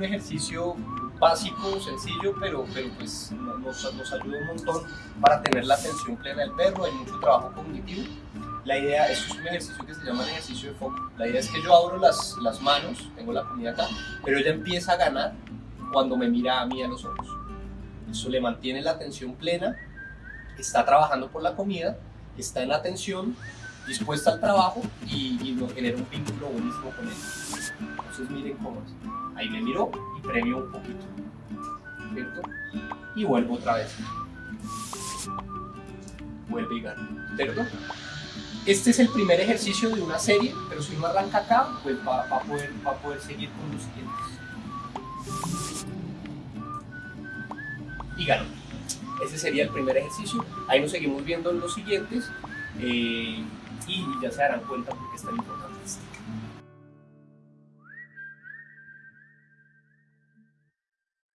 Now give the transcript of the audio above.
un ejercicio básico, sencillo, pero, pero pues nos, nos ayuda un montón para tener la atención plena del perro, hay mucho trabajo cognitivo. La idea, esto es un ejercicio que se llama el ejercicio de foco. La idea es que yo abro las, las manos, tengo la comida acá, pero ella empieza a ganar cuando me mira a mí a los ojos. Eso le mantiene la atención plena, está trabajando por la comida, está en atención, dispuesta al trabajo y, y nos genera un vínculo buenísimo con él. Entonces miren cómo es. Ahí me miró y premio un poquito. ¿Cierto? Y vuelvo otra vez. Vuelve y gana. ¿Cierto? Este es el primer ejercicio de una serie, pero si uno arranca acá, pues va, a, poder, va poder seguir con los siguientes. Y ganó. Ese sería el primer ejercicio. Ahí nos seguimos viendo en los siguientes. eh, y ya se darán cuenta porque es tan importante. esto.